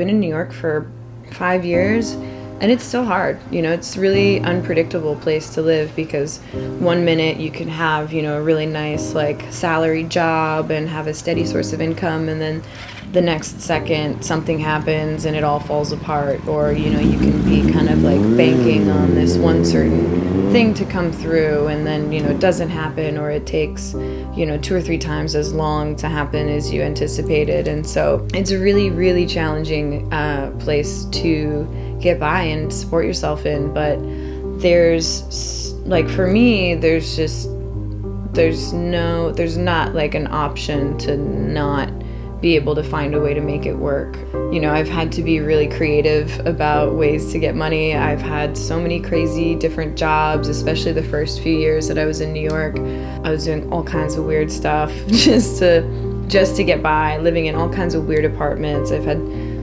been in New York for five years and it's still hard you know it's really unpredictable place to live because one minute you can have you know a really nice like salary job and have a steady source of income and then the next second something happens and it all falls apart or you know you can be kind of like banking on this one certain thing to come through and then you know it doesn't happen or it takes you know two or three times as long to happen as you anticipated. And so it's a really really challenging uh, place to get by and support yourself in but there's like for me there's just there's no there's not like an option to not be able to find a way to make it work. You know, I've had to be really creative about ways to get money. I've had so many crazy different jobs, especially the first few years that I was in New York. I was doing all kinds of weird stuff just to just to get by, living in all kinds of weird apartments. I've had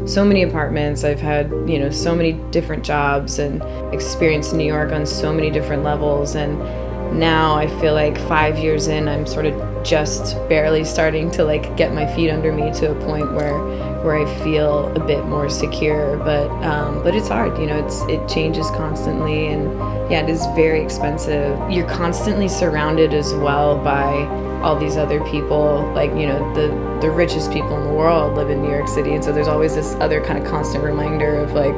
so many apartments. I've had, you know, so many different jobs and experienced New York on so many different levels and now I feel like 5 years in I'm sort of just barely starting to like get my feet under me to a point where where I feel a bit more secure. But um, but it's hard, you know. It's it changes constantly, and yeah, it is very expensive. You're constantly surrounded as well by all these other people. Like you know, the the richest people in the world live in New York City, and so there's always this other kind of constant reminder of like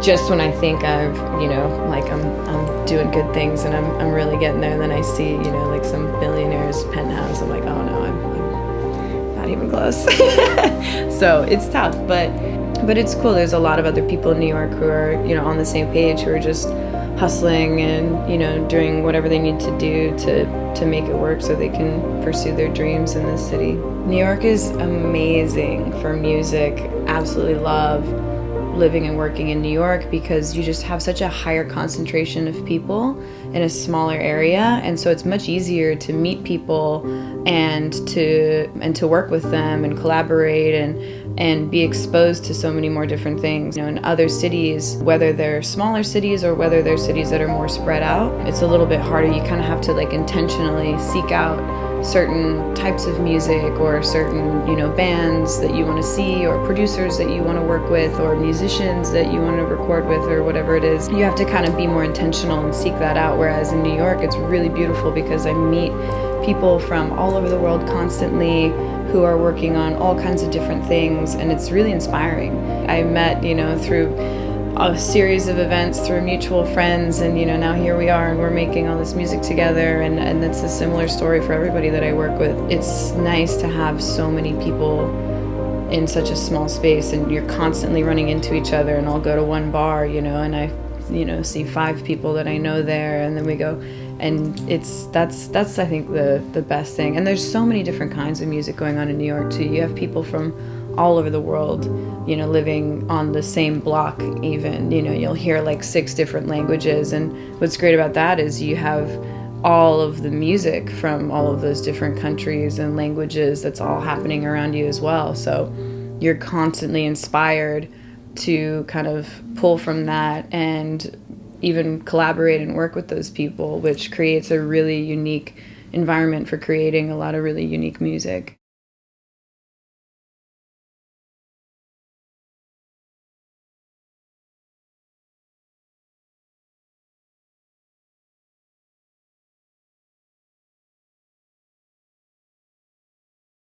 just when I think I've, you know, like I'm, I'm doing good things and I'm, I'm really getting there, and then I see, you know, like some billionaire's penthouse. I'm like, oh no, I'm, I'm not even close. so it's tough, but but it's cool. There's a lot of other people in New York who are, you know, on the same page who are just hustling and you know doing whatever they need to do to to make it work so they can pursue their dreams in this city. New York is amazing for music. Absolutely love living and working in New York because you just have such a higher concentration of people in a smaller area and so it's much easier to meet people and to and to work with them and collaborate and and be exposed to so many more different things. You know, in other cities, whether they're smaller cities or whether they're cities that are more spread out, it's a little bit harder. You kind of have to like intentionally seek out certain types of music or certain you know bands that you want to see or producers that you want to work with or musicians that you want to record with or whatever it is you have to kind of be more intentional and seek that out. Whereas in new york it's really beautiful because i meet people from all over the world constantly who are working on all kinds of different things and it's really inspiring. I met you know through a series of events through mutual friends and you know now here we are and we're making all this music together and and it's a similar story for everybody that I work with. It's nice to have so many people in such a small space and you're constantly running into each other and I'll go to one bar, you know, and I you know see five people that I know there and then we go and it's that's that's I think the the best thing. And there's so many different kinds of music going on in New York too. You have people from all over the world, you know, living on the same block, even. You know, you'll hear like six different languages. And what's great about that is you have all of the music from all of those different countries and languages that's all happening around you as well. So you're constantly inspired to kind of pull from that and even collaborate and work with those people, which creates a really unique environment for creating a lot of really unique music.